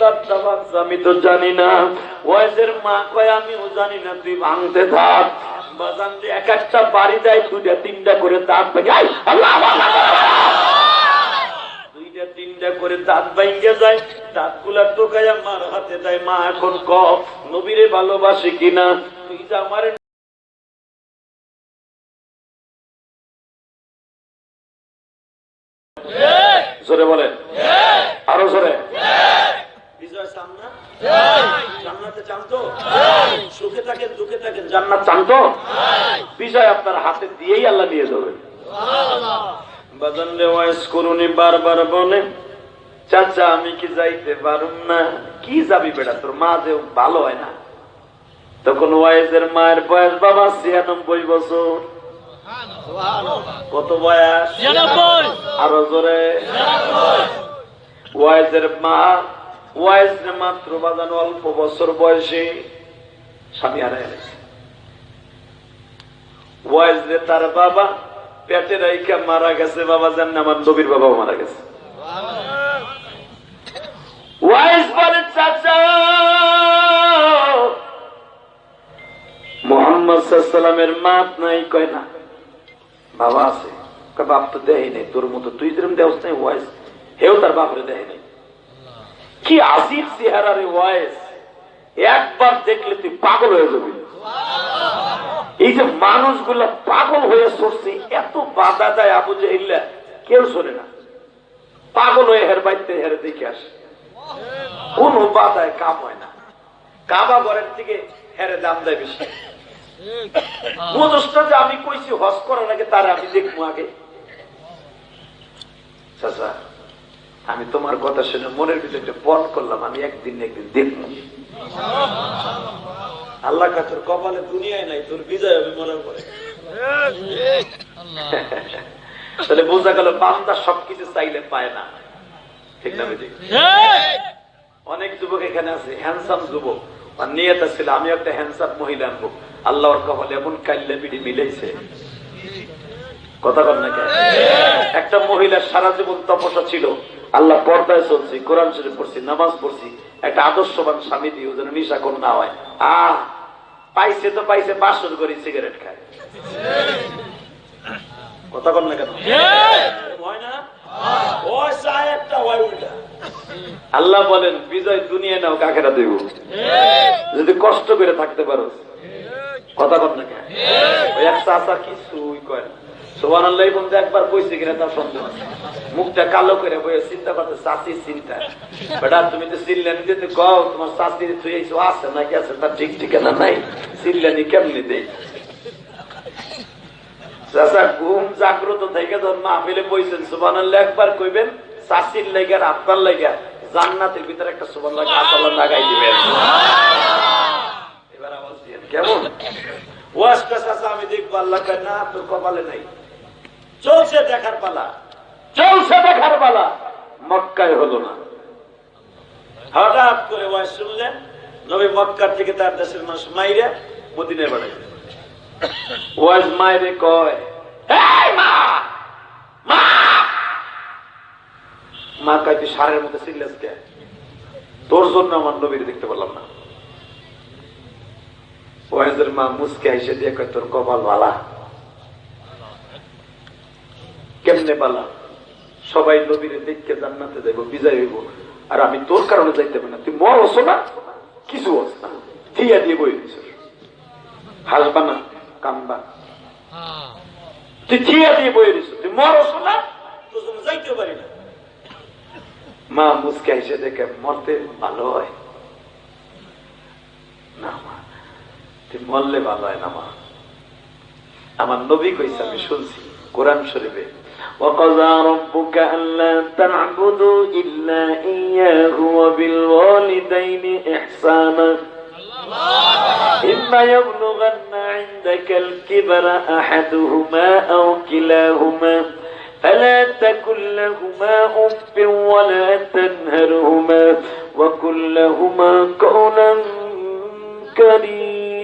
বাচ্চা আমি তো জানি না। ওয়াইজের মা কয়, আমিও জানি না, তুই ভাঙতে থাক। বাজান এক একটা বাড়ি তিনটা করে দাঁত ভেঙে তিনটা করে দাঁত ভাঙ্গে যায় দাঁতগুলা টোকাইয়া মার হাতে দেয়, মা, এখন ক, নবীরে ভালোবাসে কিনা? তুই যে আমার জোরে বলেন আরও জোরে বিজয় চান না জান্নাতে চান তো সুখে থাকেন দুঃখে থাকেন জান্নাত চান তো? বিজয় আপনার হাতে দিয়েই আল্লাহ নিয়ে যাবেন। ওয়াইস করুনি বারবার বলে চাচা আমি কি যাইতে পারুম না? কি যাবি বেটা? তোর মা যে ভালো হয় না। তখন ওয়াইজের মায়ের বয়স বাবা ছিয়ানব্বই বছর। কত বয়স? আরও জোরে। ওয়াইজের মা ওয়াইজ মাত্র বাজানো অল্প বছর বয়সে স্বামী হারাই গেছে। ওয়াইজ রে তার বাবা পেটে রাইখা মারা গেছে, বাবা জান আমার নবীর বাবাও মারা গেছে। ওয়াইজ বলে চাচা মোহাম্মদ সাল্লামের মাত নাই, কয় না, বাবা আছে। বাপ তো দেয় নেই, তোর মতো তুই যেরকম দেওস নাই ওয়াইস হেও তার বাপরে দেয় নেই। কি আসিফ চেহারা রে ওয়াইস একবার দেখলে তুই পাগল হয়ে যাবি। এই যে মানুষগুলা পাগল হয়ে সরছে, এত বাধা দেয় আবু জাহিল্লা কেউ শোনে না। পাগল হয়ে হের বাইতে হেরে দেখে আসে। কোন বাধায় কাম হয় না। কাবা ঘরের থেকে হেরে দাম দেয় বেশি। আমি কইছি, হজ করার আগে তার আমি দেখব আগে। আমি তোমার কথা শুনে মনের ভিতরে পণ করলাম, আমি একদিন একদিন দেখব। আল্লাহ কা তোর কপালে দুনিয়ায় নাই, তোর বিজয় হবে মনের পরে তাহলে বোঝা গেল বান্দা সবকিছু চাইলে পায় না। ঠিক না বুঝি অনেক যুবক এখানে আছে হ্যান্ডসাম যুবক। আর ছিল, আমি একটা হ্যান্ডসাম মহিলা আনব। আল্লাহর কপালে এমন কাল্লা পিড়ি মিলেছে কথা কর না একটা মহিলা সারা জীবন তপস্যা ছিল আল্লাহ পর্দায় চলছি কোরআন শরীফ পড়ছি নামাজ পড়ছি। একটা আদর্শবান স্বামী দিয়ে যেন নিশা কোন না হয়। আহ পাইছে তো পাইছে বাসর করি সিগারেট খায়। কথা কর না কেন? আল্লাহ বলেন বিজয় দুনিয়া নাও কাকেরা দেব। যদি কষ্ট করে থাকতে পারো। কথা কর না কেন? ওই কিছুই কয় না। সোহান আল্লাহ বন্ধু একবার কইছে কিনা তার সন্দেহ মুখটা কালো করে বইয়ে চিন্তা করতে চাষির চিন্তা। বেটা, তুমি তো সিল্লানি দিতে কও, তোমার চাষি তুই আছে নাকি? আছে, তার ঠিক ঠিকানা নাই। সিল্লানি কেমনি দেই চাষা ঘুম জাগ্রত থেকে ধর মাহফিলে বইছেন সুবান একবার কইবেন চাষির লেগে আর আপনার লেগে, জান্নাতের ভিতরে একটা সুবান আল্লাহ লাগাই দিবেন। এবার কেমন? ওয়াজটা চাষা আমি দেখব, আল্লাহ না, তোর কপালে নাই। চলছে দেখার পালা। চলছে দেখার পালা। মক্কায় হলো না। হঠাৎ করে ওয়াজ শুনলেন নবী মক্কার থেকে তার দেশের মানুষ মাইরে মদিনায় বাড়াই ওয়াজ মায়েরে কয় মা! মা! কয় তুই সারের মধ্যে সিরিয়াস কে? তোর জন্য আমার নবীর দেখতে পারলাম না। ওয়াজের মা মুসকে এসে দিয়ে কয় তোর কপাল বালা। কেমনে বালা সবাই নবীরে দেখকে জান্নাতে যাইব, বিজয় হইব। আর আমি তোর কারণে যাইতে পারি না। তুই মর না, কিছু হস না। থিয়া দিয়ে বই দিছ হাসবা না, কামবা। তুই দিয়ে বই দিছ তুই মর না মা মুসকে দেখে মরতে ভালো হয়। না মা, তুই মরলে ভালো হয় না মা। আমার নবী কইছে, আমি শুনছি, কোরআন শরীফে وقضى ربك ألا تعبدوا إلا إياه وبالوالدين إحسانا. إما يبلغن عندك الكبر أحدهما أو كلاهما فلا تكن لهما أف ولا تنهرهما وكن لهما قولا كريما.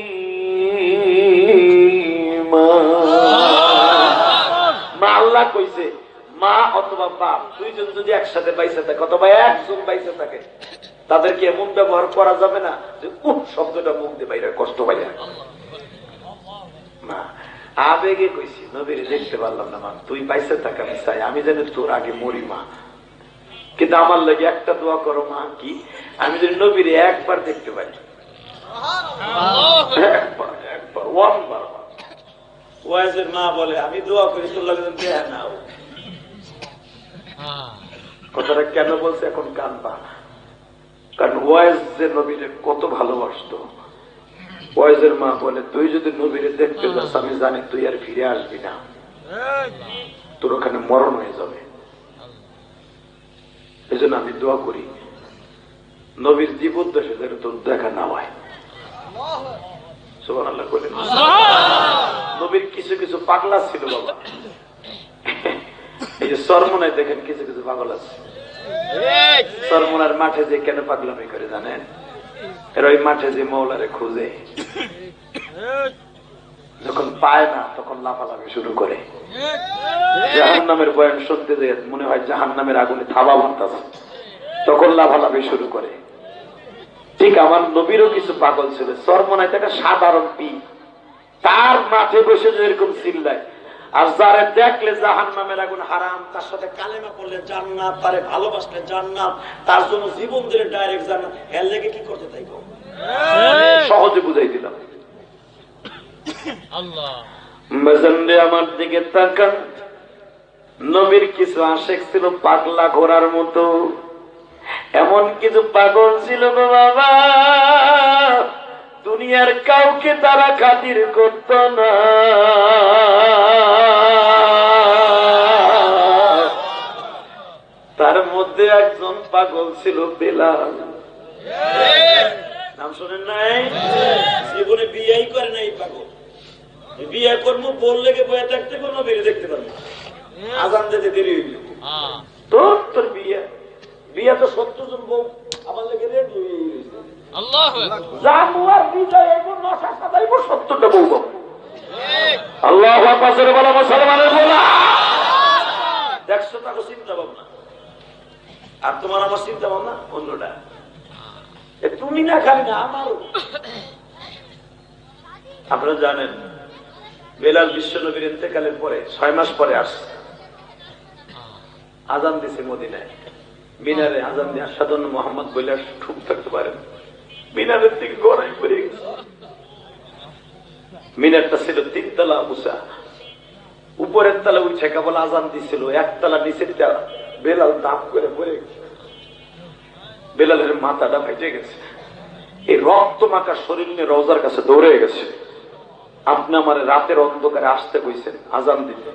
কইছে মা অথবা বাপ দুইজন যদি একসাথে বাইসে থাকে অথবা একজন বাইসে থাকে তাদেরকে এমন ব্যবহার করা যাবে না যে উহ শব্দটা মুখ দিয়ে বাইরে কষ্ট পাই না আবেগে কইছি নবীরে দেখতে পারলাম না মা তুই পাইছে থাক আমি চাই আমি জানি তোর আগে মরি মা। কিন্তু আমার লাগে একটা দোয়া করো মা কি? আমি যদি নবীরে একবার দেখতে পাই একবার একবার ওয়ান বার ওয়াইজের মা বলে, আমি দোয়া করি, তোর লাগে যেন দেয়া না কথাটা কেন বলছে? এখন কানবা কারণ ওয়াইজ যে নবীরে কত ভালোবাসতো। ওয়াইজের মা বলে, তুই যদি নবীরে দেখতে যাস, আমি জানি তুই আর ফিরে আসবি না। তোর ওখানে মরণ হয়ে যাবে। এই জন্য আমি দোয়া করি, নবীর জীবদ্দশে যেন তোর দেখা না হয়। সুবান আল্লাহ বলেন নবীর কিছু কিছু পাগলা ছিল বাবা। এই যে সরমনায় দেখেন কিছু কিছু পাগল আছে। সরমনার মাঠে যে কেন পাগলামি করে জানেন? এর ওই মাঠে যে মৌলারে খুঁজে। যখন পায় না তখন লাফালাফি শুরু করে। জাহান নামের বয়ান শুনতে যে মনে হয় জাহান নামের আগুনে থাবা বানতেছে। তখন লাফালাফি শুরু করে। ঠিক আমার নবীরও কিছু পাগল ছিল সরমনায় একটা সাধারণ পি তার মাঠে বসে যে এরকম চিল্লায়। আর যারে দেখলে জাহান নামের আগুন হারাম তার সাথে কালেমা করলে জান্নাত তারে ভালোবাসলে জান্নাত তার জন্য জীবন দিলে ডাইরেক্ট জান্নাত। এর লেগে কি করতে তাই সহজে বুঝাই দিলাম। মেজেন্ডে আমার দিকে তাকান। নবীর কিছু আশেক ছিল পাগলা ঘোড়ার মতো। এমন কিছু পাগল ছিল বাবা। দুনিয়ার কাউকে তারা খাতির করত না। তার মধ্যে একজন পাগল ছিল বেলাল। নাম শোনেন নাই? জীবনে বিয়েই করে নাই পাগল। বিয়ে করব বললে বয়ে থাকতে কোনো বেরিয়ে দেখতে পারব। আজান যেতে দেরি হইল। তোর তোর বিয়ে। বিয়ে তো সত্তর জন বউ। আমার লেগে রেডি জানুয়ার বিজয় এবং নশা সাজাইব সত্তরটা বউ আল্লাহ পাশের বলা মুসলমানের বলা দেখছ তাকে চিন্তা ভাবনা? আর তোমার আমার চিন্তা ভাবনা? অন্যটা। তুমি না খালি না আমারও। আপনারা জানেন বেলাল বিশ্ব নবীর ইন্তেকালের পরে ছয় মাস পরে আসছে। আজান দিছে মদিনায়। মিনারে আজান দিয়ে সাধারণ মোহাম্মদ বলে ঠুক থাকতে পারেন মিনারের দিকে গড়াই পড়ে মিনারটা ছিল তিনতলা উঁচা উপরের তলা উঠে কেবল আজান দিছিল একতলা নিচের তলা। বেলাল দাপ করে পড়ে বেলালের মাথাটা ভেজে গেছে। এই রক্ত মাখা শরীর নিয়ে রোজার কাছে দৌড়ে গেছে। আপনি আমার রাতের অন্ধকারে আসতে কইছেন, আজান দিতে।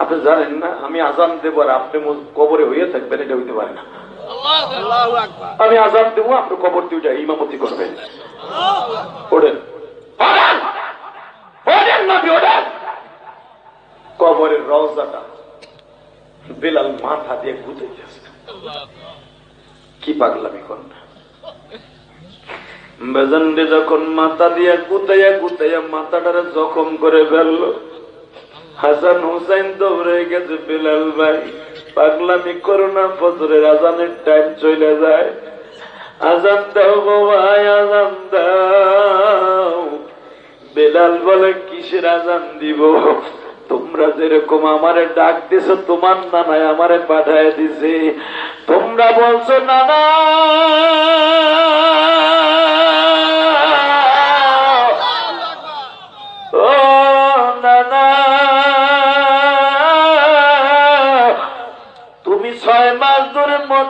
আপনি জানেন না আমি আজান দেবো আর আপনি কবরে হইয়ে থাকবেন এটা হইতে পারে না। আমি আজান দেবো আপনি কবর দিয়ে উঠে ইমামতি করবেন। ওঠেন। ওঠেন! ওঠেন ওঠেন! কবরের রওজাটা বেলাল মাথা দিয়ে গুতাইতেছে কি পাগলামি কর না বেজন্ডে যখন মাথা দিয়ে গুতাইয়া গুতাইয়া মাথাটারে জখম করে ফেলল হাসান হুসাইন দৌড়ে গেছে বেলাল ভাই। পাগলামি করো না, ফজরের আজানের টাইম চলে যায়। আজান দাও ভাই আজান দাও। বেলাল বলে, কিসের আজান দিব? তোমরা যেরকম আমারে ডাক দিছ তোমার নানায় আমারে পাঠায় দিছে। তোমরা বলছো, নানা!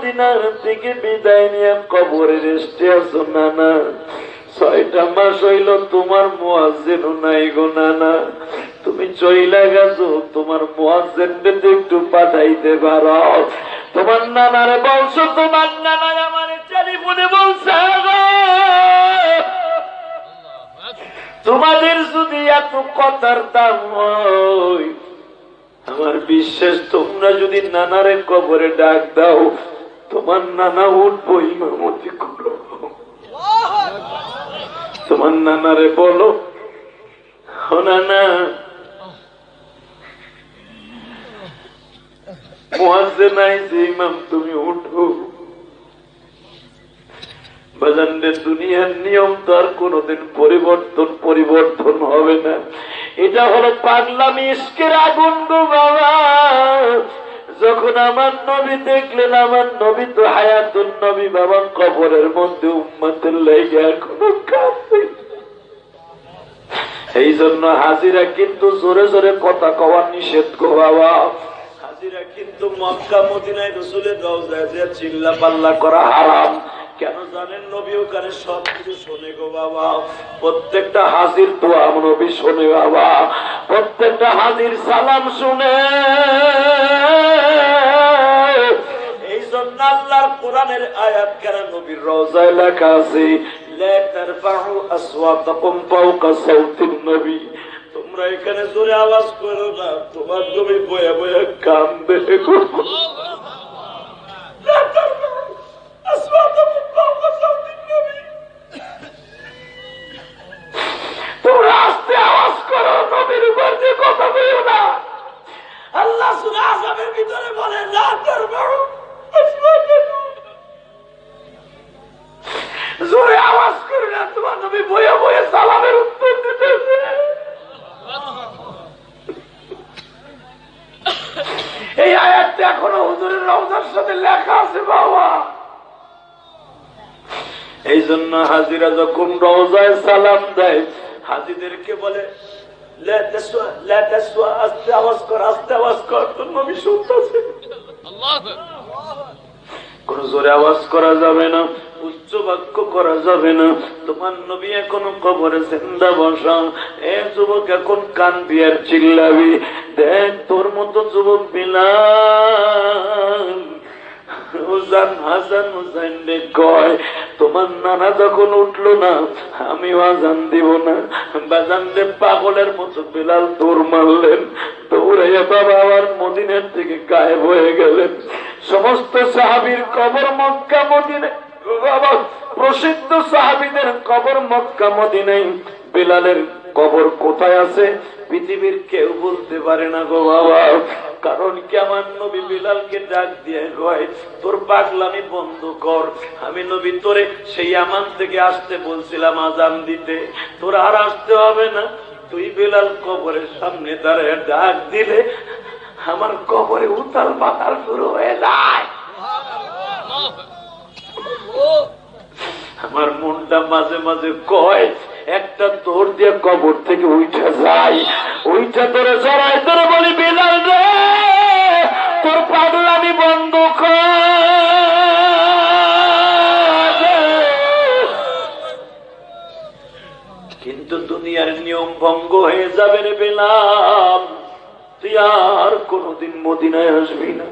মদিনার থেকে বিদায় নিয়ে কবরে রেস্টে আছো নানা। ছয়টা মাস হইল তোমার মোয়াজেন নাই গো নানা। তুমি চইলা গেছো, তোমার মোয়াজেন একটু পাঠাইতে পারো। তোমার নানারে বলছো, তোমার নানা আমার টেলিফোনে বলছে তোমাদের যদি এত কথার দাম আমার বিশ্বাস তোমরা যদি নানারে কবরে ডাক দাও তোমার নানা উঠবো ইমামতি করো তোমার নানারে বলো। নাই যে ইমাম, তুমি উঠো। বাজানরে দুনিয়ার নিয়ম তো আর কোনোদিন পরিবর্তন পরিবর্তন হবে না। এটা হলো পাগলামি ইস্কের আগুন গো বাবা। যখন আমার নবী দেখলেন, আমার নবী তো হায়াতুল নবী বাবা কবরের মধ্যে উম্মাতের লেগে এখনও কাঁদছে এই জন্য হাজিরা কিন্তু জোরে জোরে কথা কওয়া নিষেধ গো বাবা। হাজিরা কিন্তু মক্কা, মদিনায় রসুলের রওজায় যে চিল্লা পাল্লা করা হারাম। কেন জানেন নবী ওখানে সব কিছু শোনে গো বাবা। প্রত্যেকটা হাজির দোয়া নবী শোনে বাবা। প্রত্যেকটা হাজির সালাম শুনে। কোরআনের আয়াত কেন নবীর রওজায় লেখা আছে? লা তারফাউ আসওয়াতাকুম ফাওকা সাউতিন নবী। তোমরা এখানে জোরে আওয়াজ করো না, তোমার নবী বয়ে বয়ে কান্দে তোমরা আস্তে আওয়াজ করো, নবীর উপর যে কথা বলো না। আল্লাহ সুরা আজমের ভিতরে বলে, লা তারফাউ আসওয়াতাকুম জোরে আওয়াজ করে না তোমার নবী বয়ে বয়ে সালামের উত্তর দিতেছে এই আয়াতটা এখনও হুজুরের রওজার সাথে লেখা আছে, বাবা। এই জন্য হাজিরা যখন রওজায় সালাম দেয়, হাজিদেরকে বলে আস্তে আওয়াজ কর, আস্তে আওয়াজ কর, তোর নবী শুনতেছে। কোন জোরে আওয়াজ করা যাবে না, উচ্চ বাক্য করা যাবে না। তোমার নবী এখন কবরে জিন্দা বসা। এ যুবক এখন কান বিয়ার চিল্লাবি। দেখ তোর মতো যুবক বিলাল। হুসান হাসান হুসাইন কয়, তোমার নানা যখন উঠল না আজান দিব না। বাজান পাগলের মতো বিলাল দৌড় মারলেন। দৌড়াইয়া বাবা আবার মদিনের থেকে গায়েব হয়ে গেলেন। সমস্ত সাহাবির কবর মক্কা মদিনে প্রসিদ্ধ সাহাবিদের কবর মক্কা মদিনাই বিলালের কবর কোথায় আছে? পৃথিবীর কেউ বলতে পারে না গো বাবা। কারণ কি আমার নবী বিলালকে ডাক দিয়ে কয় তোর পাগলামি বন্ধ কর। আমি নবী তোরে সেই আমান থেকে আসতে বলছিলাম আজান দিতে। তোর আর আসতে হবে না। তুই বিলাল কবরের সামনে দাঁড়ায় ডাক দিলে আমার কবরে উতাল পাতাল শুরু হয়ে যায়। আমার মনটা মাঝে মাঝে কয় একটা তোর দিয়ে কবর থেকে উঠে যাই উইটা তোরে জড়াই তোরে বলি বিলাল রে তোর পাগলামি বন্ধ কিন্তু দুনিয়ার নিয়ম ভঙ্গ হয়ে যাবে রে বেলাম তুই আর কোনদিন মদিনায় আসবি না।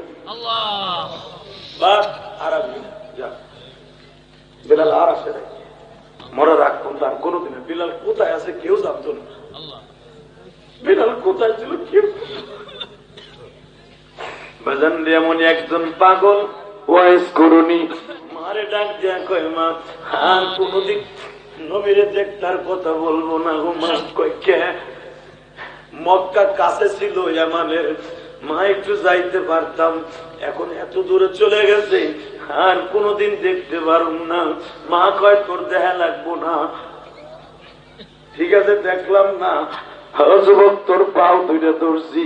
বাস আর আসবি না। যা। বেলাল আর আসে নাই। মরার আগ পর্যন্ত আর কোনোদিন। বিলাল কোথায় আছে কেউ জানতো না। বিলাল কোথায় ছিল কেউ বাজান এমন একজন পাগল ওয়াইস করুনি। মারে ডাক দেয়া কয় মা আর কোনোদিন নবীরে দেখতার কথা বলব না গো মা। কয় কে? মক্কা কাছে ছিল আমাদের। মা একটু যাইতে পারতাম। এখন এত দূরে চলে গেছে, আর কোনোদিন দেখতে পারুম না। মা কয়, তোর দেখা লাগবো না। ঠিক আছে, দেখলাম না। যুবক, তোর পাও দুইটা ধরছি।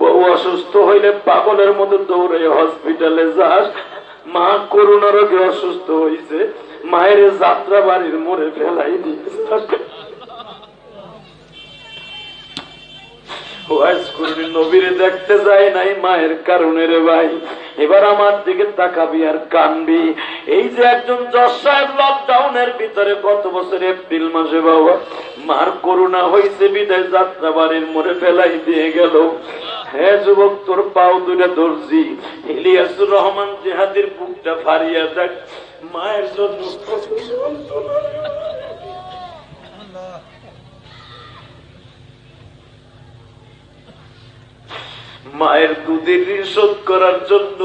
বউ অসুস্থ হইলে পাগলের মতো দৌড়ে হসপিটালে যাস। মা করোনা রোগে অসুস্থ হয়েছে মায়ের যাত্রা বাড়ির মোড়ে ফেলাই দিয়েছে। নবীরে দেখতে যাই নাই মায়ের কারণে রে ভাই। এবার আমার দিকে তাকাবি আর কানবি। এই যে একজন লকডাউনের ভিতরে গত বছর এপ্রিল মাসে বাবা, মার করোনা হয়েছে বিদায় যাত্রা বাড়ির মোড়ে ফেলাই দিয়ে গেল। হ্যাঁ যুবক, তোর পাও দুটা ধরছি ইলিয়াসুর রহমান জেহাদির বুকটা ফারিয়া দেখ। মায়ের জন্য মায়ের দুধের শোধ করার জন্য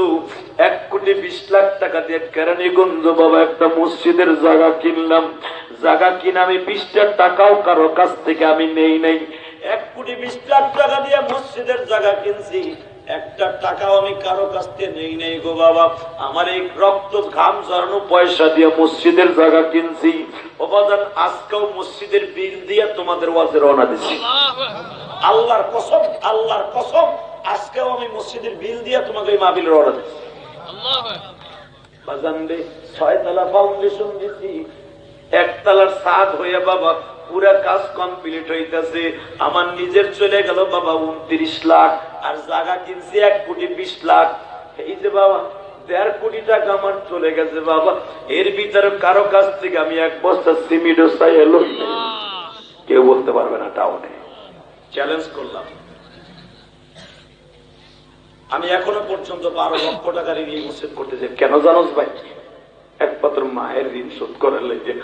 এক কোটি বিশ লাখ টাকা দিয়ে কেরানীগঞ্জ বাবা একটা মসজিদের জায়গা কিনলাম। জায়গা কিনে আমি বিশটা টাকাও কারও কাছ থেকে আমি নেই নাই। এক কোটি বিশ লাখ টাকা দিয়ে মসজিদের জায়গা কিনছি। একটা টাকাও আমি কারও কাছ থেকে নেই নেই গো বাবা। আমার এই রক্ত ঘাম ঝরানো পয়সা দিয়ে মসজিদের জায়গা কিনছি। অবাদান আজকেও মসজিদের বিল দিয়ে তোমাদের ওয়াজে রওনা দিচ্ছি। আল্লাহর কসম আল্লাহর কসম, আজকেও আমি মসজিদের বিল দিয়ে তোমাকে এই মাহবিল রওনা দিচ্ছি। বাজান রে, ছয়তলা ফাউন্ডেশন দিছি। একতলার সাদ হয়ে বাবা, পুরা কাজ কমপ্লিট হইতেছে। আমার নিজের চলে গেল বাবা, উনত্রিশ লাখ। আর জায়গা কিনছি এক কোটি বিশ লাখ। এই যে বাবা, দেড় কোটি টাকা আমার চলে গেছে বাবা। এর ভিতরে কারও কাছ থেকে আমি এক বস্তা সিমিডো চাই এলো। কেউ বলতে পারবে না টাউনে। চ্যালেঞ্জ করলাম। আমি এখনও পর্যন্ত বারো লক্ষ টাকা ঋণ মসজিদ করতেছি কেন জানোস ভাই? একমাত্র মায়ের ঋণ শোধ করার লেগে।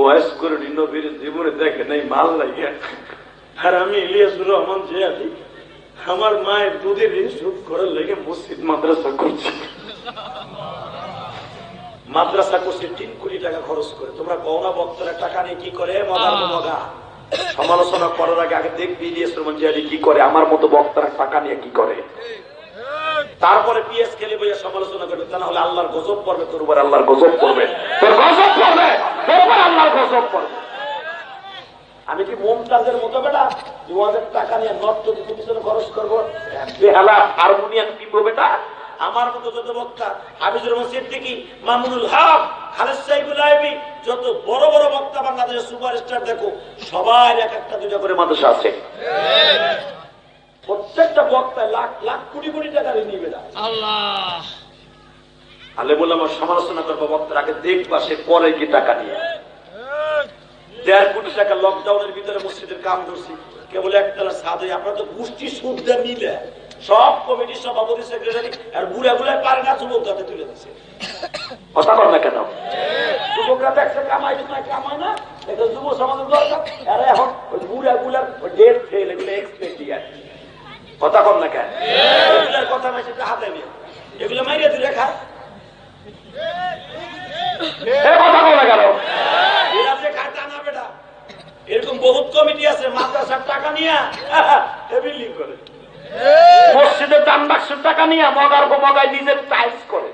ওয়াইস করে নবীর জীবনে দেখে নাই, মাল লাগে আর আমি ইলিয়াসুর রহমান যে আছি আমার মায়ের দুধের ঋণ শোধ করার লেগে মসজিদ মাদ্রাসা করছি। মাদ্রাসা করছে তিন কোটি টাকা খরচ করে। তোমরা গহনা বক্তরা টাকা নিয়ে কি করে? মগা। সমালোচনা করার আগে আগে দেখবি রহমান কি করে। আমার মতো বক্তারা টাকা নিয়ে কি করে? তারপরে পিএস খেলে বইয়া সমালোচনা করবে তা না হলে আল্লাহর গজব পড়বে তোর উপর আল্লাহর গজব পড়বে। তোর গজব পড়বে তোর উপর আল্লাহর গজব পড়বে। আমি কি মমতাজের মতো বেটা? দু হাজার টাকা নিয়ে নর্ত দিতে পিছনে খরচ করব? বেহালা হারমোনিয়াম কিনবো বেটা আমার মতো যত বক্তা হাফিজুর রহমান সিদ্দিকী মামুনুল হক খালেদ সাইবুল আইবি যত বড় বড় বক্তা বাংলাদেশের সুপারস্টার দেখো সবাই এক একটা দুটা করে মাদ্রাসা আছে। প্রত্যেকটা বক্তায় লাখ লাখ কোটি কোটি টাকা নিবে না। আল্লাহ। আলে বলে আমার সমালোচনা করব বক্তার আগে দেখবা সে পরে কি টাকা নিয়ে। দেড় কোটি টাকা লকডাউনের ভিতরে মসজিদের কাম ধরছি। কেবল একতলা সাদে আপনার তো গোষ্ঠী সুদটা মিলে। সব কমিটির সভাপতি সেক্রেটারি আর বুড়া বুড়া পারে না যুবক যাতে তুলে দিচ্ছে কথা কর না কেন? যুবকরা দেখছে কামাই না কামায় না। এটা যুব সমাজের দরকার। আর এখন ওই বুড়া বুড়ার ডেট ফেল এগুলো এক্সপেক্ট কথা কর না কেন? এগুলোর কথা মেসেজটা হাতে নিয়ে। এগুলো মাইরে দিলে খায়। কথা কও না কেন? এরা যে খায় তা না বেটা। এরকম বহুত কমিটি আছে মাদ্রাসার টাকা নিয়ে। বিল্ডিং করে। মসজিদের দান বাক্সের টাকা নিয়ে মগার মগায় নিজের টাইলস করে।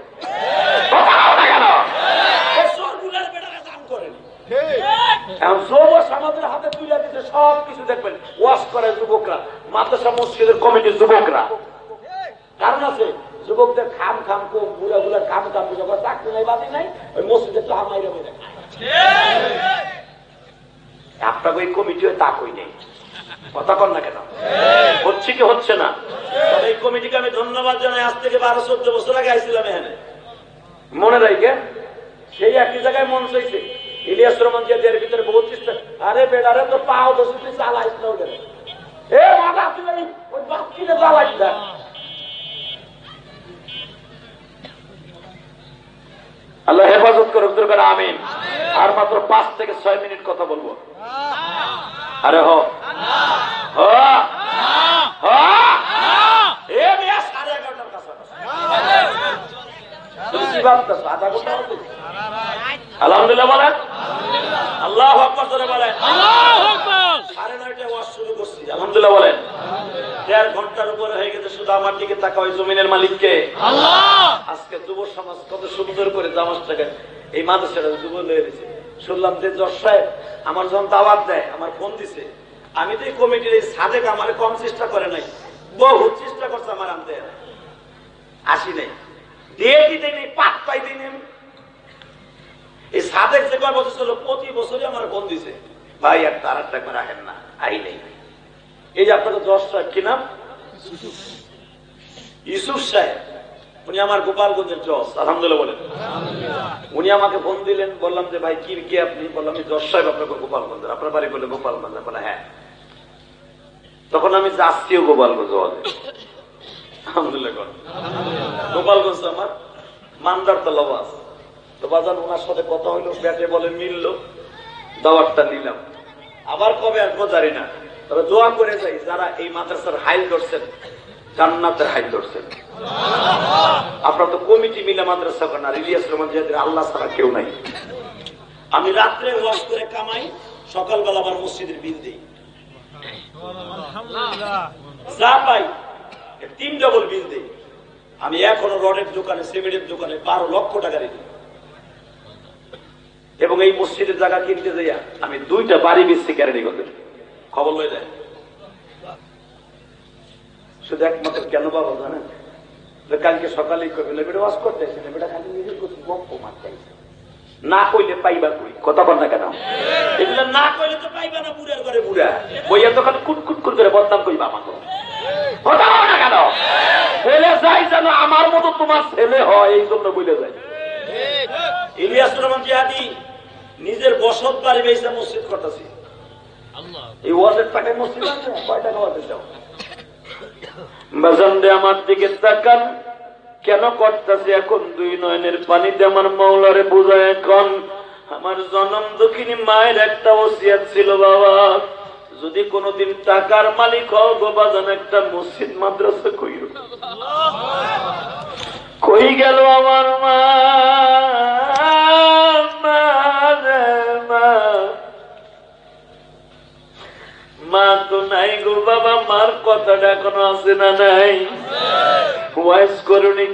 হাতে তুলে দিতে সব কিছু দেখবেন। ওয়াশ করে যুবকরা মাদ্রাসা মসজিদের কমিটির যুবকরা। কারণ আছে যুবকদের খাম খাম কম বুড়া খাম খাম বুঝা চাকরি নাই বাতি নাই ওই মসজিদে তো আমাই রবে আপনাকে ওই কমিটি তা কই নেই। কথা কন না কেন? হচ্ছে কি হচ্ছে না? তবে এই কমিটিকে আমি ধন্যবাদ জানাই। আজ থেকে বারো চোদ্দ বছর আগে আইছিলাম এখানে। মনে রাখে? সেই একই জায়গায় মন চাইছে। ইলিয়াস রহমান জিয়াদের ভিতরে বহুত চেষ্টা। আরে বেড়ারে তো পাও দোষী চালাইস না এ মাথা তুই ওই- বাচ্চিরে চালাইস না। আল্লাহ হেফাজত করুক করে আমিন। আর মাত্র পাঁচ থেকে ছয় মিনিট কথা বলব। আরে হ? আলহামদুলিল্লাহ বলেন। আল্লাহ। বলেন। সাড়ে নয়টায় শুরু করছি। আলহামদুলিল্লাহ বলেন। দেড় ঘণ্টার উপরে হয়ে গেছে শুধু আমার দিকে তাকা ওই জমিনের মালিককে। আজকে যুব সমাজ কত সুন্দর করে জামাজটাকে এই মাদ্রাসাটা যুব লয়ে দিছে শুনলাম যে যশ সাহেব আমার যখন দাওয়াত দেয় আমার ফোন দিছে। আমি তো এই কমিটির এই সাদেক আমার কম চেষ্টা করে নাই। বহু চেষ্টা করছে আমার আনতে। আসি নাই। দিয়ে দিতে নেই পাত্তাই দিই নেই। এই সাদেক যে কয় বছর ছিল প্রতি বছরই আমার ফোন দিছে। ভাই আর তার একটা রাখেন না। আই নেই। এই আপনাদের যশ সাহেব কি নাম? ইউসুফ সাহেব উনি আমার গোপালগঞ্জের জজ আলহামদুলিল্লাহ বলেন। উনি আমাকে ফোন দিলেন বললাম যে ভাই কি কে আপনি? বললাম আমি জজ সাহেব আপনাকে গোপালগঞ্জের। আপনার বাড়ি বলে গোপালগঞ্জ বলে হ্যাঁ। তখন আমি যাচ্ছিও গোপালগঞ্জ হলে আলহামদুলিল্লাহ গোপালগঞ্জ আমার মান্দার তো লবাস। তো বাজান ওনার সাথে কথা হইল ব্যাটে বলে মিললো। দাওয়াতটা নিলাম। আবার কবে আসব জানি না। তবে দোয়া করে যাই যারা এই মাদ্রাসার হাইল ধরছেন, জান্নাতের হাইল ধরছেন। আপনার তো কমিটি মিলে মাদ্রাসা করেন আর ইলিয়াস রহমান জিয়াদের আল্লাহ ছাড়া কেউ নাই। আমি রাত্রে ওয়াশ করে কামাই, সকালবেলা আবার মসজিদের বিল দিই। যা পাই, তিন ডবল বিল দিই। আমি এখনও রডের দোকানে, সিমেন্টের দোকানে বারো লক্ষ টাকা ঋণী এবং এই মসজিদের জায়গা কিনতে যাইয়া আমি দুইটা বাড়ি বেশি ক্যারেডি করতে খবর লয়ে যায়। শুধু একমাত্র কেন বাবা জানেন? কালকে সকালেই কবে বেটা ওয়াশ করতে আসে বেটা খালি নিজের গপ্প মারতে না কইলে পাইবা কই? কথা বল না কেন? এগুলো না কইলে তো পাইবা না বুড়ার ঘরে বুড়া। বইয়া করে বদনাম কইবা আমাকে। কথা বল না কেন? ছেলে যাই যেন আমার মতো তোমার ছেলে হয়, এই জন্য বলে যায়। ইলিয়াস রহমান জিহাদি নিজের বসত বাড়ি বেসে মসজিদ করতেছি। এই ওয়াজের টাকায় মসজিদ আছে? কয় টাকা ওয়াজের দাও বাজানরে আমার দিকে তাকান। কেন করতেছে এখন দুই নয়নের পানিতে আমার মৌলারে বোঝায় এখন? আমার জনম দুঃখিনী মায়ের একটা ওসিয়াত ছিল বাবা। যদি কোনোদিন টাকার মালিক হও গো বাজান একটা মসজিদ মাদ্রাসা কইর। কই গেল আমার মা? মা তো নাই গো বাবা, মার কথাটা এখনও আছে না নাই? ওয়াইস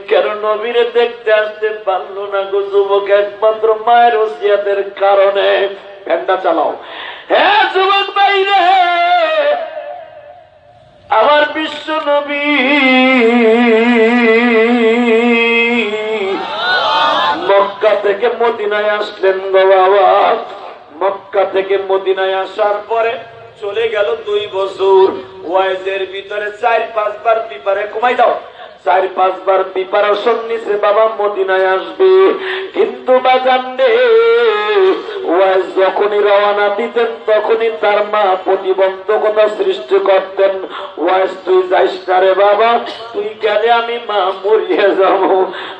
কেন দেখতে আসতে পারল না গো যুবক? একমাত্র মায়ের কারণে। চালাও। হ্যাঁ যুবক বাইরে আমার বিশ্ব নবী। মক্কা থেকে মদিনায় আসলেন গো বাবা। মক্কা থেকে মদিনায় আসার পরে চলে গেল দুই বছর। ওয়াইজের ভিতরে চার পাঁচবার পিপারে কমাই দাও। চার, পাঁচবার প্রিপারেশন নিছে বাবা মদিনায় আসবে। কিন্তু বাজান যখনই রওনা দিতেন, তখনই তার মা প্রতিবন্ধকতা সৃষ্টি করতেন। ওয়াইজ তুই যাইস না রে বাবা, তুই গেলে আমি মা মরিয়ে যাব।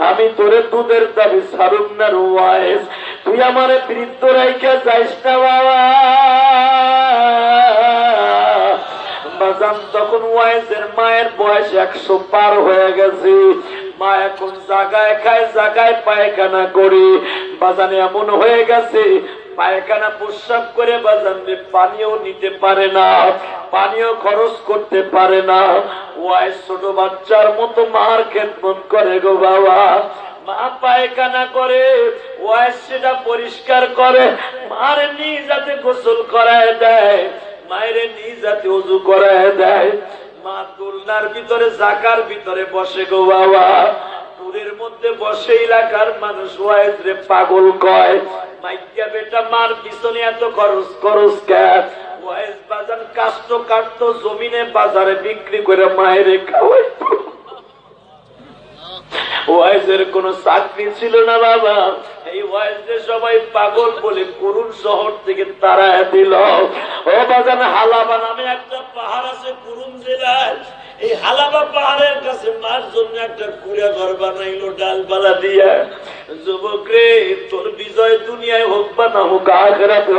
আমি তোরে দুধের দাবি সারুম না রে ওয়াইজ তুই আমার বৃদ্ধ রাইকে যাইস না বাবা। বাজান তখন ওয়াইজের মায়ের বয়স একশো পার হয়ে গেছে। মা এখন জাগায় খায়, জাগায় পায়খানা করি। বাজানে এমন হয়ে গেছে, পায়খানা প্রস্রাব করে বাজান পানিও নিতে পারে না, পানিও খরচ করতে পারে না। ওয়াইজ ছোট বাচ্চার মতো মার খেদমত করে গো বাবা। মা পায়খানা করে, ওয়াইজ সেটা পরিষ্কার করে, মার নিয়ে যাতে গোসল করায় দেয়। মায়ের নিজ জাতি উজু করায় দেয়। মা দোলনার ভিতরে জাকার ভিতরে বসে গো বাবা। পুরের মধ্যে বসে এলাকার মানুষ ওয়াইজ রে পাগল কয় মাইকা বেটা, মার পিছনে এত খরচ খরচ কেন ওয়াইজ বাজার কাষ্ট কাটতো, জমিনে বাজারে বিক্রি করে মায়েরে খাওয়াইতো। ওয়াইজের কোন চাকরি ছিল না, বাবা। এই ওয়াইজে সবাই পাগল বলে করুণ শহর থেকে তারা দিল। ও হালাবা নামে একটা পাহাড় আছে করুণ জেলায়। এই হালাবা পাহাড়ের কাছে মার জন্য একটা কুড়া ঘর বানাইলো, ডালপালা দিয়া। যুবক রে, তোর বিজয় দুনিয়ায় হোক বা না হোক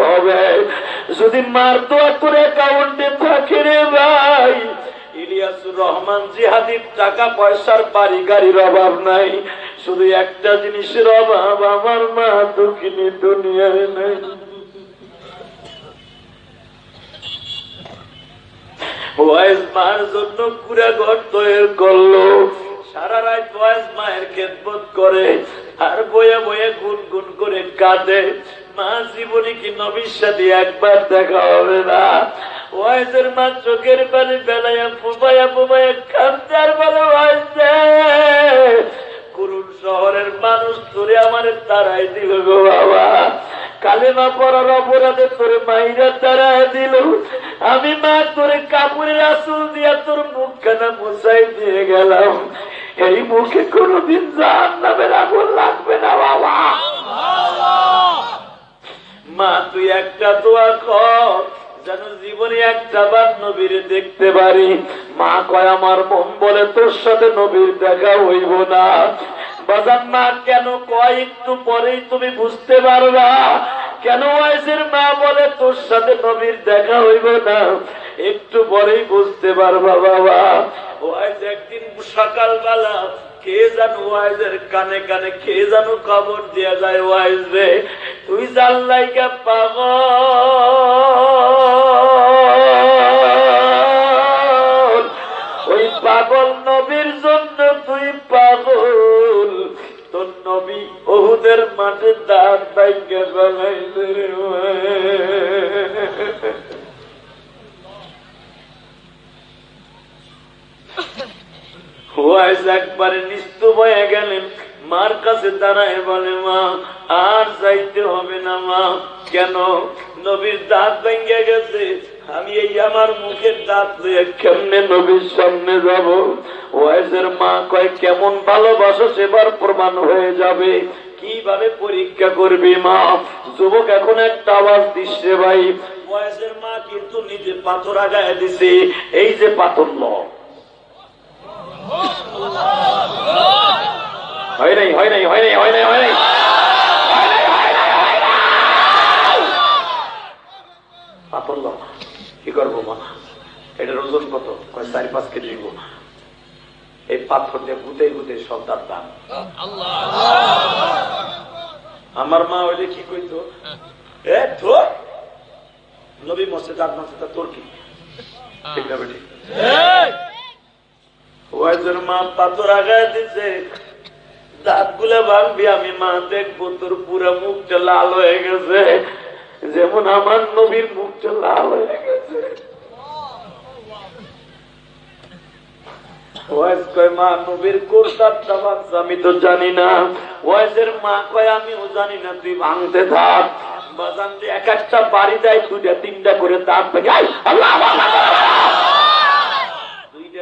হবে। যদি মার তো তোর অ্যাকাউন্টে থাকে রে ভাই ইলিয়াসুর রহমান জিহাদির টাকা পয়সার বাড়ি গাড়ির অভাব নাই। শুধু একটা জিনিসের অভাব, আমার মা দুঃখিনী দুনিয়ায় নাই। সারা রাত করে, আর বয়ে বয়ে গুন গুন করে কাঁদে। মা জীবনে কি নবীর সাথে একবার দেখা হবে না? ওয়াইজের মা চোখের পানি বেলায় বলে, ওয়াইজে শহরের মানুষ তোরে আমার তারাই দিল গো বাবা। কালেমা পড়ার অপরাধে তোরে মাইরা তারাই দিল। আমি মা তোরে কাপড়ের আসল দিয়া তোর মুখখানা মুসাই দিয়ে গেলাম। এই মুখে কোনোদিন জান নামের আগুন লাগবে না বাবা। মা, তুই একটা দোয়া কর, যেন জীবনে একটা বার নবীর দেখতে পারি। মা কয়, আমার মন বলে তোর সাথে নবীর দেখা হইব না। বাজান মা, কেন কয়, একটু পরেই তুমি বুঝতে পারবা। কেন ওয়াইসের মা বলে, তোর সাথে নবীর দেখা হইব না। একটু পরেই বুঝতে পারবা, বাবা। ওয়াইস একদিন সকালবেলা কানে কানে যায় পাগল। পাগল নবীর জন্য তুই পাগল। তোর নবী ওহুদের মাঠে দাঁত বাইকে বানাইলে একবারে নিস্তুপ হয়ে গেলেন। মার কাছে দাঁড়ায় বলে, মা, আর যাইতে হবে না, মা। কেন? নবীর দাঁত ভেঙে গেছে। আমি এই আমার মুখের দাঁত কেমনে নবীর সামনে যাব? ওয়াইসের মা কয়, কেমন ভালোবাসো সেবার প্রমাণ হয়ে যাবে। কীভাবে পরীক্ষা করবি, মা? যুবক এখন একটা আওয়াজ দিচ্ছে ভাই। ওয়াইসের মা কিন্তু নিজে পাথর আগায় দিছে। এই যে পাথর ল হয় নাই হয় নাই হয় নাই হয় নাই হয় নাই ল কি করব মা? এটার ওজন কত? কয় চারি, পাঁচ কেজি এই পাথর দিয়ে গুতে গুতে সব তার দাম। আমার মা ওই কি কইতো? এ, ধর! নবী মসজিদ আর মসজিদ তোর কি? ঠিক না বেটি? মা পাথর আগায় দিছে দাঁত ভাঙবি আমি মা দেখব তোর পুরো মুখটা লাল হয়ে গেছে যেমন আমার নবীর মুখটা লাল হয়ে গেছে আমি তো জানি না ওয়াইজের মা কয় আমিও জানি না তুই ভাঙতে থাক বাজান এক একটা বাড়ি দেয় দুইটা তিনটা করে আল্লাহ, আল্লাহ।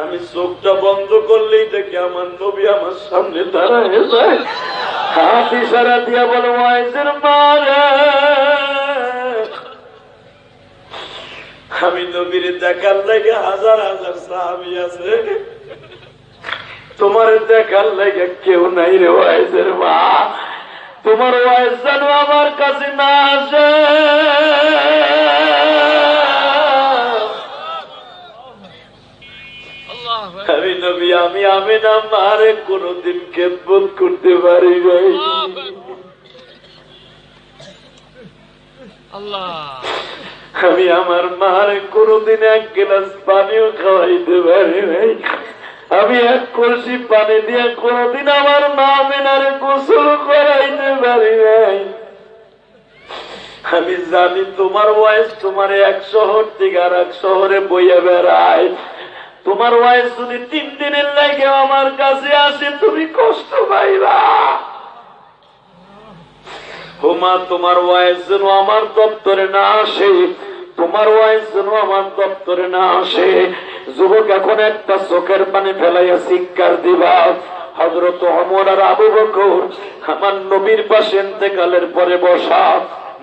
আমি চোখটা বন্ধ করলেই দেখি আমার নবী আমার সামনে দাঁড়ায় বলো আমি নবীর দেখার লাগে হাজার হাজার সাহাবি আছে। তোমার দেখার লাগে কেউ নাই রে ওয়াইজের মা। তোমার ওয়াইজ আমার কাছে না আসে। আমি নবী আমি আমি না মারে কোনদিন খেদবোধ করতে পারি নাই। আমি আমার মারে কোনদিন এক গ্লাস পানিও খাওয়াইতে পারি নাই। আমি এক কলসি পানি দিয়ে কোনদিন আমার মা মেনারে গোসল করাইতে পারি নাই। আমি জানি তোমার ওয়াইস তোমার এক শহর থেকে আর এক শহরে বইয়া বেড়ায়। তোমার ওয়াইস যদি তিন দিনের লাগে আমার কাছে আসে, তুমি কষ্ট পাইবা। হোমা, তোমার ওয়াইস যেন আমার দপ্তরে না আসে, তোমার ওয়াইস যেন আমার দপ্তরে না আসে। যুবক, এখন একটা চোখের পানি ফেলাইয়া শিক্ষার দিবা। হজরত অমর আর আবু বকর আমার নবীর পাশে এতেকালের পরে বসা।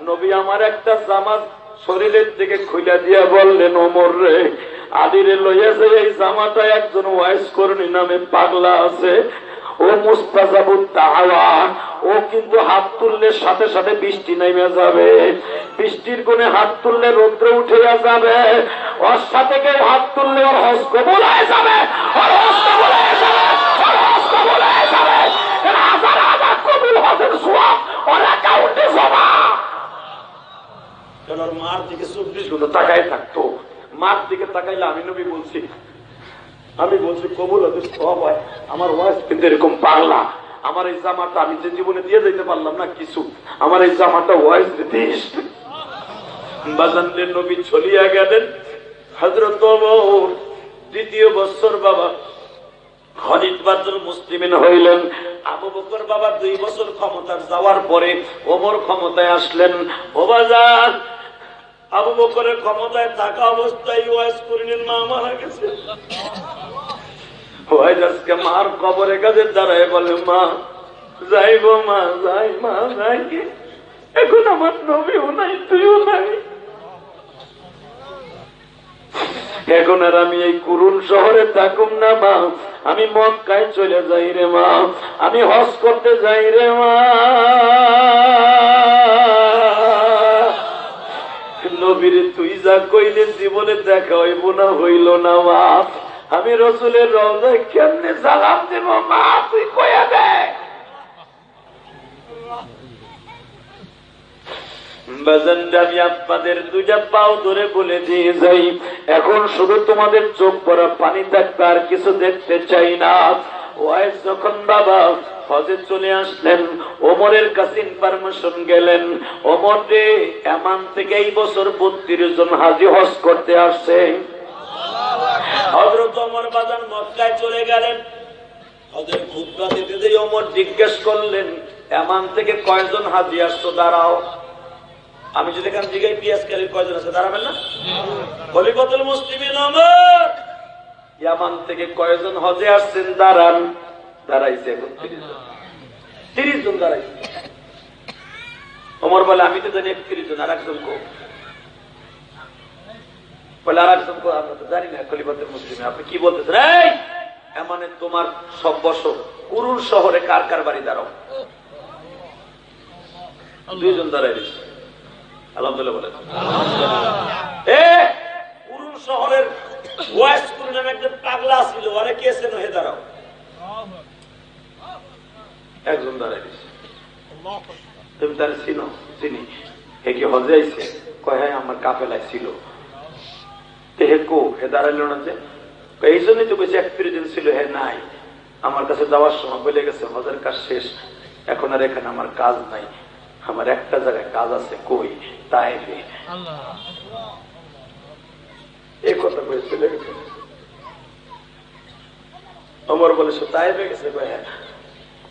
নবী আমার একটা জামাত শরীরের দিকে খুলে দিয়া বললেন, ওমর রে, আদিরে লইয়াছে এই জামাটা একজন ওয়াইস করণী নামে পাগলা আছে। ও মুস্তাজাবুত তাহাওয়া, ও কিন্তু হাত তুললে সাথে সাথে বৃষ্টি নেমে যাবে। বৃষ্টির কোণে হাত তুললে রৌদ্র উঠে যাবে। ওর সাথে কেউ হাত তুললে ওর হস কবুল হয়ে যাবে, ওর হস কবুল কবুল হাজার সোয়াব, ওর অ্যাকাউন্টে জমা। কারণ ওর মার দিকে চব্বিশ ঘণ্টা তাকাই থাকতো। মার দিকে তাকাইলে আমি নবী বলছি, আমি বলছি, কবুল সব হয়। আমার ওয়াইফ কিন্তু এরকম আমার এই জামাটা আমি যে জীবনে দিয়ে যেতে পারলাম না, কিছু। আমার এই জামাটা ওয়াইফ দিস বাজানদের নবী চলিয়া গেলেন। হজরত দ্বিতীয় বছর বাবা। মুসলিমিন হইলেন। আবু বকর বাবা দুই বছর ক্ষমতার যাওয়ার পরে ওমর ক্ষমতায় আসলেন। আবু বকরের ক্ষমতায় থাকা অবস্থায় ওয়াইস করিলেন মা মারা গেছে। ওয়াইস মার কবরের কাছে দাঁড়ায় বলে, মা যাই গো মা, যাই মা, যাই এখন আমার নবীও নাই, তুইও নাই। এখন আর আমি এই কুরুল শহরে থাকুম না, মা। আমি মক্কায় চলে যাই রে, মা। আমি হজ করতে যাই রে, মা। নবীর তুই যা কইলে জীবনে দেখা হইব না, হইল না মা আমি রসুলের রওজায় কেমনে সালাম দেব, মা, তুই কয়া দে। আমি আপনাদের দুইটা পাও ধরে বলে দিয়ে যাই। এখন শুধু তোমাদের চোখ পড়া পানি থাকবে, আর কিছু দেখতে চাই না। ওয়াইস যখন বাবা হজে চলে আসলেন, ওমরের কাছে ইনফরমেশন গেলেন। ওমর রে এমান থেকে এই বছর বত্রিশ জন হাজি হজ করতে আসছে। হজরত ওমর বাজান মক্কায় চলে গেলেন। হজরত খুদ্া দিতে দিয়ে ওমর জিজ্ঞেস করলেন, এমান থেকে কয়জন হাজি আসতো দাঁড়াও। আমি যদি এখান জিগাই পিয়াজ কালি কয়জন আছে? দাঁড়াবেন না? খলিফাতুল মুসলিমিন ওমর! ইয়ামান থেকে কয়জন হজে আসছেন? দাঁড়ান। দাঁড়াইছে এখন। তিরিশ জন দাঁড়াইছে। ওমর বলে আমি তো জানি একত্রিশ জন আর একজন কো? বলে আর একজন কো আমরা তো জানি না খলিফাতুল মুসলিম। আপনি কি বলতেছেন? এই এমন তোমার সব বছর কুরুল শহরে কার কার বাড়ি দাঁড়াও? দুইজন দাঁড়াই দিচ্ছে আলহামদুলিল্লাহ বলেন। এ পুরুল শহরের ওয়াইস কুরু নামে একজন পাগলা ছিল আরে কে সেন হে দাঁড়াও। একজন দাঁড়াই দিছে তুমি তার চিনো? চিনি। হে কি হজে আইছে? কয় হ্যাঁ আমার কাফেলায় ছিল। হে কো? হে দাঁড়াইল না যে? এই জন্যই তো বেশি একত্রিশ দিন ছিল হে নাই। আমার কাছে যাওয়ার সময় বলে গেছে হজের কাজ শেষ। এখন আর এখানে আমার কাজ নাই। আমার একটা জায়গায় কাজ আছে কই? তাই এই কথা বলে চলে গেছে। অমর বলে সে তাই গেছে হ্যাঁ।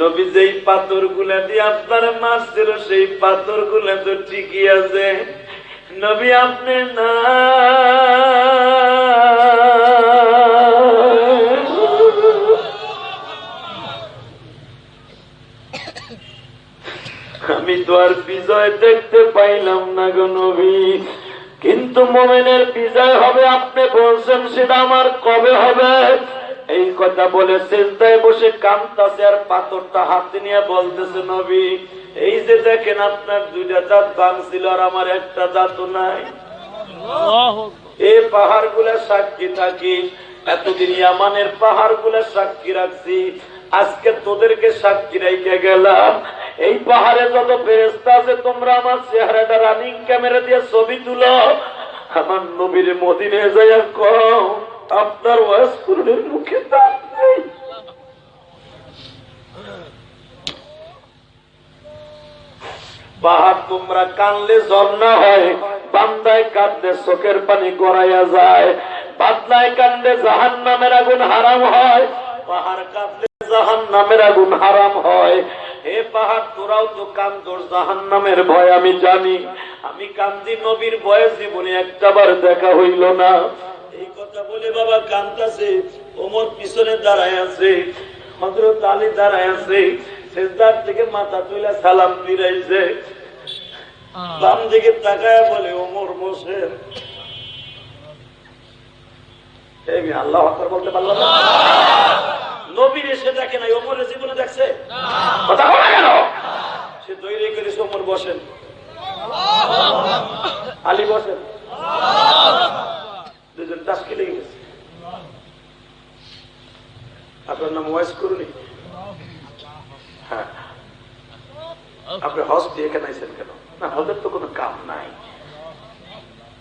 নবী যেই পাথরগুলা দিয়ে আপনার মাছ ছিল, সেই পাথরগুলা তো ঠিকই আছে। নবী আপনি না। আমি তো আর বিজয় দেখতে পাইলাম না গো নবী। কিন্তু মোমেনের বিজয় হবে, আপনি বলছেন সেটা আমার কবে হবে? এই কথা বলে চিন্তায় বসে কামতাছে আর পাথরটা হাতে নিয়ে বলতেছে নবী এই যে দেখেন আপনার দুইটা দাঁত ভাঙছিল আর আমার একটা দাঁতও নাই। এই পাহাড়গুলা সাক্ষী থাকি এতদিন ইয়ামানের পাহাড়গুলা সাক্ষী রাখছি আজকে তোদেরকে সাক্ষী রেখে গেলাম। এই পাহাড়ে যত ফেরেস্তা আছে তোমরা আমার চেহারাটা রানিং ক্যামেরা দিয়ে ছবি তুলো। আমার নবীর মদিনে যাইয়া কম আপনার ওয়াস পূরণের মুখে দাঁত নেই। পাহাড় তোমরা কানলে ঝর্ণা হয়, বান্দায় কাঁদলে চোখের পানি গড়াইয়া যায়। বাদলায় কান্দে জাহান নামের আগুন হারাম হয়, পাহাড় কাঁদলে জাহান নামের আগুন হারাম হয়। হে পাহাড়, তোরাও তো কান্দোর জাহান নামের ভয় আমি জানি। আমি কান্দি নবীর ভয়ে জীবনে একটাবার দেখা হইল না। এই কথা বলে বাবা কান্দাছে ওমর পিছনে দাঁড়ায় আছে হজরত আলী দাঁড়ায় আছে শেষদার থেকে মাথা তুলে সালাম ফিরাইছে। বাম দিকে তাকায় বলে ওমর মোসেন আল্লাহ আকবার বলতে পারলাম না। নবীর এসে দেখে নাই ওমরের জীবনে দেখছে? কথা বলা কেন সে তৈরি করেছে ওমর বসেন। আলী বসেন। দুজন টাস্কে লেগে গেছে আপনার নাম ওয়াইস করুনি। হ্যাঁ। আপনি হজ দিয়ে কেন আইছেন কেন? না হজের তো কোনো কাম নাই।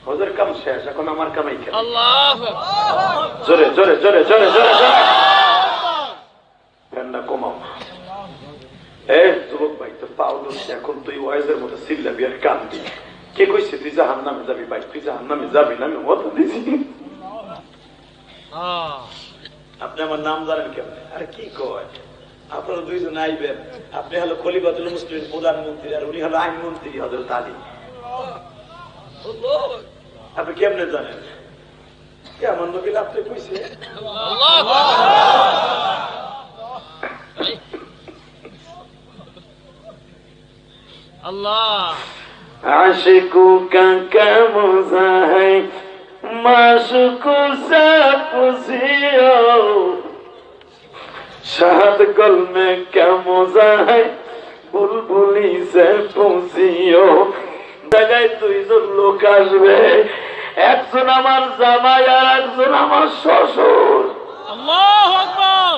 হজের কাম শেষ এখন আমার কামাই কেন? জোরে জোরে জোরে জোরে জোরে জোরে। কমাও। এ যুবক ভাই তো পাও এখন তুই ওয়াইজের মতো চিল্লাবি আর কান্দি। কে কইছে তুই জাহান নামে যাবি ভাই তুই জাহান নামে যাবি না আমি মতো দিছি আপনি আমার নাম জানেন কেমনে আরে কি কয় আপনারা দুইজন আইবেন আপনি হলো খলিফাতুল মুসলিম প্রধানমন্ত্রী আর উনি হলো আইনমন্ত্রী হজরত আলী আপনি কেমনে জানেন কি আমার নবীল আপনি কইছে Allah. عشقك كمزهي معشوق سپسیو বুলবুলি সে পৌঁছিও জায়গায় দুইজন লোক আসবে, একজন আমার জামাই আর একজন আমার শ্বশুর। আল্লাহ আকবার।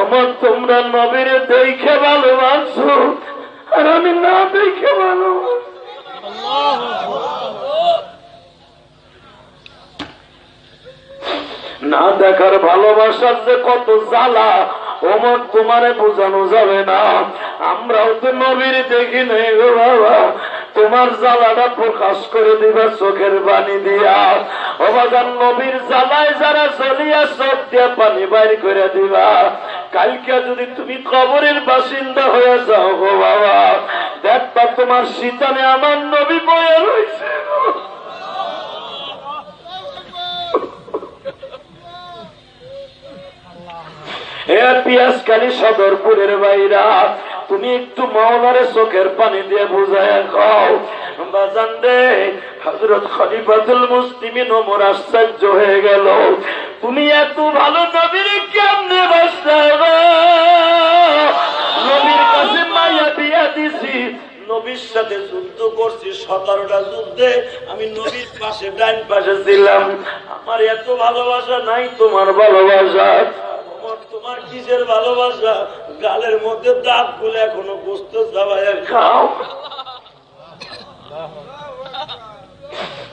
আমার তোমরা নবীর দেখে ভালোবাসো, আর আমি না দেখে ভালোবাসি। না দেখার ভালোবাসার যে কত জ্বালা, ওমর তোমারে বোঝানো যাবে না। আমরাও তো নবীর দেখি নেই গো বাবা। তোমার জ্বালাটা প্রকাশ করে দিবা চোখের পানি দিয়া। অবাগান নবীর জ্বালায় যারা চলিয়া চোখ দিয়া পানি বাইর করে দিবা। কালকে যদি তুমি কবরের বাসিন্দা হয়ে যাও গো বাবা, দেখবা তোমার শীতানে আমার নবী বয়ে রয়েছে। এ পিয়াজকালী সদরপুরের বাইরা। তুমি একটু মাওলারে চোখের পানি দিয়ে বুঝায় খাও। বাজান রে হজরত খলিফাতুল মুসলিমিন ওমর আশ্চর্য হয়ে গেল। তুমি এত ভালো নবীর কেমনে বাসা নবীর কাছে মাইয়া বিয়া দিছি। নবীর সাথে যুদ্ধ করছি, সতেরোটা যুদ্ধে আমি নবীর পাশে ডাইন পাশে ছিলাম। আমার এত ভালোবাসা নাই তোমার ভালোবাসা। তোমার কিসের ভালোবাসা? গালের মধ্যে দাঁতগুলো এখনও গোস্ত চাবাইয়া খাও।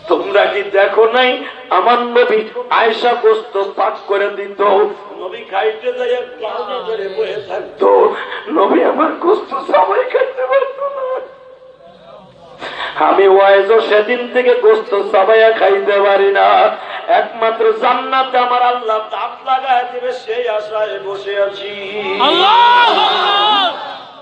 তোমরা কি দেখো নাই? আমার নবী আয়সা গোস্ত পাক করে দিত। নবী খাইতে যাইয়া থাকতো। নবী আমার গোস্ত সবাই খাইতে পারতো না। আমি ওয়াইজও সেদিন থেকে গোস্ত সাবাইয়া খাইতে পারি না। একমাত্র জান্নাতে আমার আল্লাহ দাঁত লাগায় দেবে সেই আশায় বসে আছি Akbar.